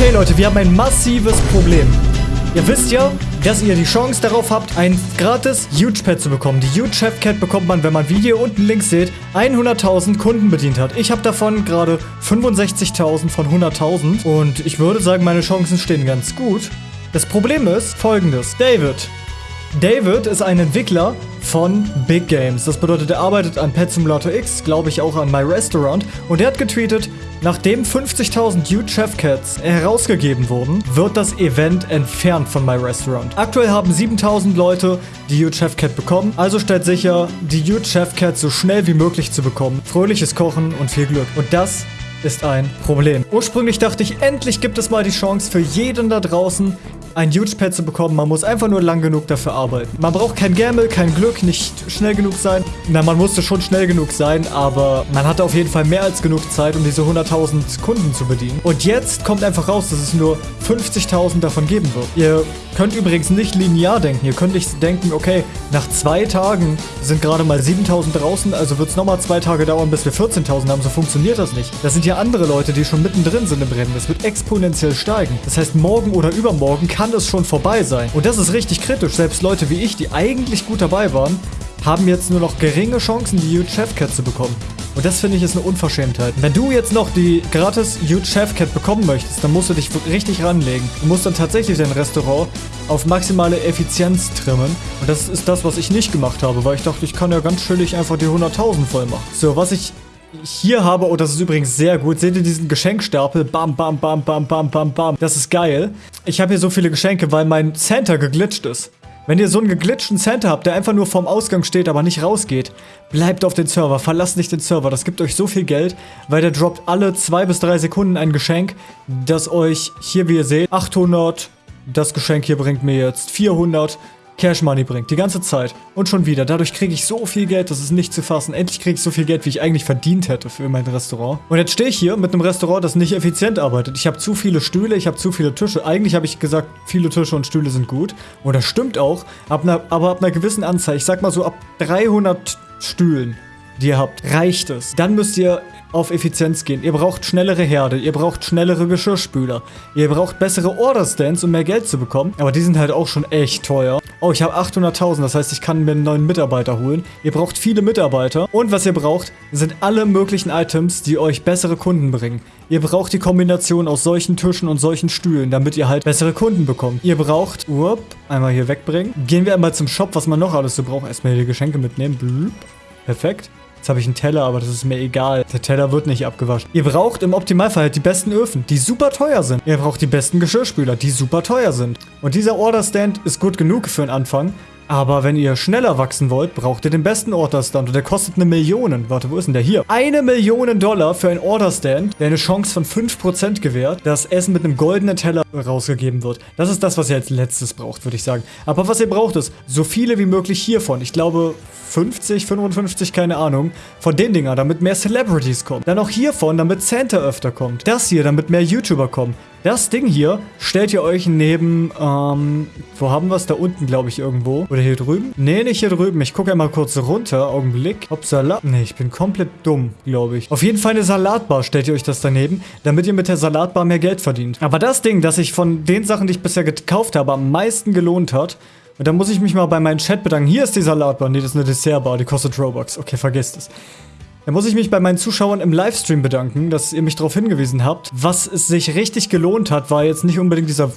Okay, Leute, wir haben ein massives Problem. Ihr wisst ja, dass ihr die Chance darauf habt, ein gratis Huge Pad zu bekommen. Die Huge Chef Cat bekommt man, wenn man, wie ihr unten links seht, 100.000 Kunden bedient hat. Ich habe davon gerade 65.000 von 100.000 und ich würde sagen, meine Chancen stehen ganz gut. Das Problem ist folgendes. David. David ist ein Entwickler von Big Games. Das bedeutet, er arbeitet an Pet Simulator X, glaube ich auch an My Restaurant. Und er hat getweetet, nachdem 50.000 Huge Chef Cats herausgegeben wurden, wird das Event entfernt von My Restaurant. Aktuell haben 7.000 Leute die Huge Chef Cat bekommen. Also stellt sicher, die Huge Chef Cat so schnell wie möglich zu bekommen. Fröhliches Kochen und viel Glück. Und das ist ein Problem. Ursprünglich dachte ich, endlich gibt es mal die Chance für jeden da draußen, ein Huge Pad zu bekommen. Man muss einfach nur lang genug dafür arbeiten. Man braucht kein Gamble, kein Glück, nicht schnell genug sein. Na, man musste schon schnell genug sein, aber man hatte auf jeden Fall mehr als genug Zeit, um diese 100.000 Kunden zu bedienen. Und jetzt kommt einfach raus, dass es nur 50.000 davon geben wird. Ihr könnt übrigens nicht linear denken. Ihr könnt nicht denken, okay, nach zwei Tagen sind gerade mal 7.000 draußen, also wird es nochmal zwei Tage dauern, bis wir 14.000 haben. So funktioniert das nicht. Das sind ja andere Leute, die schon mittendrin sind im Rennen. Das wird exponentiell steigen. Das heißt, morgen oder übermorgen kann kann es schon vorbei sein. Und das ist richtig kritisch. Selbst Leute wie ich, die eigentlich gut dabei waren, haben jetzt nur noch geringe Chancen, die Huge Chef Cat zu bekommen. Und das finde ich ist eine Unverschämtheit. Wenn du jetzt noch die gratis Huge Chef Cat bekommen möchtest, dann musst du dich richtig ranlegen. Du musst dann tatsächlich dein Restaurant auf maximale Effizienz trimmen. Und das ist das, was ich nicht gemacht habe, weil ich dachte, ich kann ja ganz chillig einfach die 100.000 voll machen. So, was ich hier habe, oh, das ist übrigens sehr gut. Seht ihr diesen Geschenkstapel? Bam, bam, bam, bam, bam, bam, bam. Das ist geil. Ich habe hier so viele Geschenke, weil mein Center geglitscht ist. Wenn ihr so einen geglitschten Center habt, der einfach nur vorm Ausgang steht, aber nicht rausgeht, bleibt auf den Server, verlasst nicht den Server. Das gibt euch so viel Geld, weil der droppt alle zwei bis drei Sekunden ein Geschenk, das euch hier, wie ihr seht, 800, das Geschenk hier bringt mir jetzt 400, Cash Money bringt. Die ganze Zeit. Und schon wieder. Dadurch kriege ich so viel Geld, das ist nicht zu fassen. Endlich kriege ich so viel Geld, wie ich eigentlich verdient hätte für mein Restaurant. Und jetzt stehe ich hier mit einem Restaurant, das nicht effizient arbeitet. Ich habe zu viele Stühle, ich habe zu viele Tische. Eigentlich habe ich gesagt, viele Tische und Stühle sind gut. Und das stimmt auch. Ab einer, aber ab einer gewissen Anzahl, ich sag mal so ab 300 Stühlen, die ihr habt, reicht es. Dann müsst ihr auf Effizienz gehen. Ihr braucht schnellere Herde, ihr braucht schnellere Geschirrspüler, ihr braucht bessere Order-Stands, um mehr Geld zu bekommen. Aber die sind halt auch schon echt teuer. Oh, ich habe 800.000, das heißt, ich kann mir einen neuen Mitarbeiter holen. Ihr braucht viele Mitarbeiter. Und was ihr braucht, sind alle möglichen Items, die euch bessere Kunden bringen. Ihr braucht die Kombination aus solchen Tischen und solchen Stühlen, damit ihr halt bessere Kunden bekommt. Ihr braucht, up, einmal hier wegbringen. Gehen wir einmal zum Shop, was man noch alles so braucht. Erstmal hier die Geschenke mitnehmen. Blub. Perfekt. Jetzt habe ich einen Teller, aber das ist mir egal. Der Teller wird nicht abgewaschen. Ihr braucht im Optimalfall halt die besten Öfen, die super teuer sind. Ihr braucht die besten Geschirrspüler, die super teuer sind. Und dieser Order-Stand ist gut genug für den Anfang. Aber wenn ihr schneller wachsen wollt, braucht ihr den besten Order-Stand und der kostet eine Million. Warte, wo ist denn der hier? Eine Million Dollar für einen Order-Stand, der eine Chance von 5% gewährt, dass Essen mit einem goldenen Teller rausgegeben wird. Das ist das, was ihr als letztes braucht, würde ich sagen. Aber was ihr braucht ist, so viele wie möglich hiervon. Ich glaube, 50, 55, keine Ahnung, von den Dinger, damit mehr Celebrities kommen. Dann auch hiervon, damit Santa öfter kommt. Das hier, damit mehr YouTuber kommen. Das Ding hier stellt ihr euch neben, ähm, wo haben wir es? Da unten, glaube ich, irgendwo. Oder hier drüben? Nee, nicht hier drüben. Ich gucke einmal kurz runter. Augenblick. Ob Salat... Nee, ich bin komplett dumm, glaube ich. Auf jeden Fall eine Salatbar stellt ihr euch das daneben, damit ihr mit der Salatbar mehr Geld verdient. Aber das Ding, das sich von den Sachen, die ich bisher gekauft habe, am meisten gelohnt hat, und da muss ich mich mal bei meinem Chat bedanken. Hier ist die Salatbar. Nee, das ist eine Dessertbar. Die kostet Robux. Okay, vergesst es. Da muss ich mich bei meinen Zuschauern im Livestream bedanken, dass ihr mich darauf hingewiesen habt. Was es sich richtig gelohnt hat, war jetzt nicht unbedingt dieser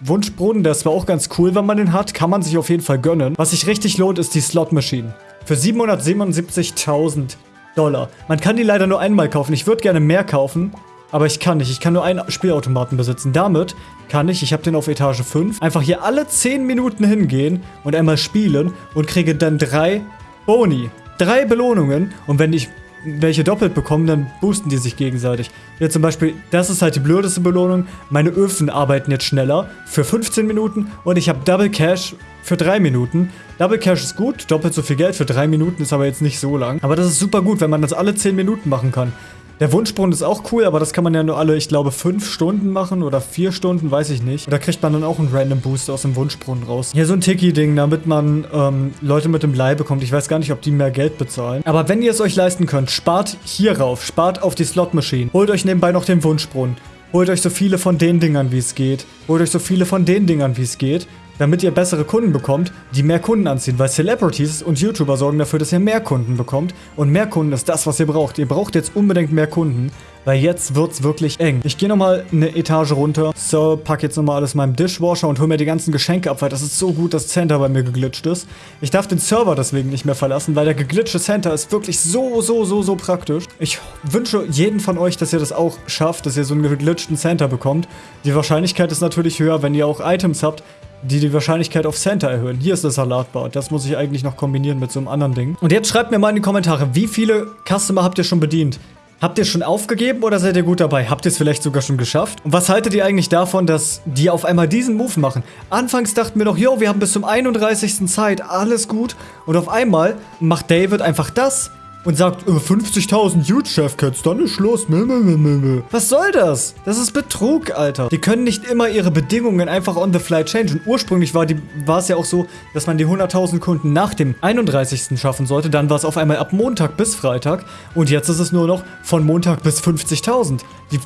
Wunschbrunnen. Der ist zwar auch ganz cool, wenn man den hat. Kann man sich auf jeden Fall gönnen. Was sich richtig lohnt, ist die Slot Machine. Für 777.000 Dollar. Man kann die leider nur einmal kaufen. Ich würde gerne mehr kaufen. Aber ich kann nicht. Ich kann nur einen Spielautomaten besitzen. Damit kann ich, ich habe den auf Etage 5, einfach hier alle 10 Minuten hingehen und einmal spielen und kriege dann drei Boni. Drei Belohnungen. Und wenn ich welche doppelt bekomme, dann boosten die sich gegenseitig. Hier zum Beispiel, das ist halt die blödeste Belohnung. Meine Öfen arbeiten jetzt schneller für 15 Minuten und ich habe Double Cash für 3 Minuten. Double Cash ist gut, doppelt so viel Geld für 3 Minuten ist aber jetzt nicht so lang. Aber das ist super gut, wenn man das alle 10 Minuten machen kann. Der Wunschbrunnen ist auch cool, aber das kann man ja nur alle, ich glaube, fünf Stunden machen oder vier Stunden, weiß ich nicht. Und da kriegt man dann auch einen Random Boost aus dem Wunschbrunnen raus. Hier so ein Tiki-Ding, damit man ähm, Leute mit dem Blei bekommt. Ich weiß gar nicht, ob die mehr Geld bezahlen. Aber wenn ihr es euch leisten könnt, spart hier rauf, spart auf die Slot Machine. Holt euch nebenbei noch den Wunschbrunnen. holt euch so viele von den Dingern, wie es geht. Holt euch so viele von den Dingern, wie es geht damit ihr bessere Kunden bekommt, die mehr Kunden anziehen. Weil Celebrities und YouTuber sorgen dafür, dass ihr mehr Kunden bekommt. Und mehr Kunden ist das, was ihr braucht. Ihr braucht jetzt unbedingt mehr Kunden, weil jetzt wird's wirklich eng. Ich gehe nochmal eine Etage runter. So, pack jetzt nochmal alles in meinem Dishwasher und hol mir die ganzen Geschenke ab, weil das ist so gut, dass Center bei mir geglitscht ist. Ich darf den Server deswegen nicht mehr verlassen, weil der geglitschte Center ist wirklich so, so, so, so praktisch. Ich wünsche jeden von euch, dass ihr das auch schafft, dass ihr so einen geglitschten Center bekommt. Die Wahrscheinlichkeit ist natürlich höher, wenn ihr auch Items habt, die die Wahrscheinlichkeit auf Center erhöhen. Hier ist das Salatbar. Das muss ich eigentlich noch kombinieren mit so einem anderen Ding. Und jetzt schreibt mir mal in die Kommentare, wie viele Customer habt ihr schon bedient? Habt ihr schon aufgegeben oder seid ihr gut dabei? Habt ihr es vielleicht sogar schon geschafft? Und was haltet ihr eigentlich davon, dass die auf einmal diesen Move machen? Anfangs dachten wir doch, yo, wir haben bis zum 31. Zeit, alles gut. Und auf einmal macht David einfach das und sagt, äh, 50.000 Huge Chef Cats, dann ist Schluss. Was soll das? Das ist Betrug, Alter. Die können nicht immer ihre Bedingungen einfach on the fly changen. Ursprünglich war, die, war es ja auch so, dass man die 100.000 Kunden nach dem 31. schaffen sollte. Dann war es auf einmal ab Montag bis Freitag. Und jetzt ist es nur noch von Montag bis 50.000. Die,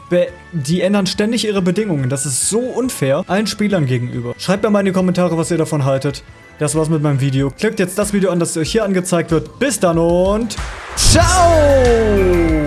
die ändern ständig ihre Bedingungen. Das ist so unfair allen Spielern gegenüber. Schreibt mir mal in die Kommentare, was ihr davon haltet. Das war's mit meinem Video. Klickt jetzt das Video an, das euch hier angezeigt wird. Bis dann und ciao!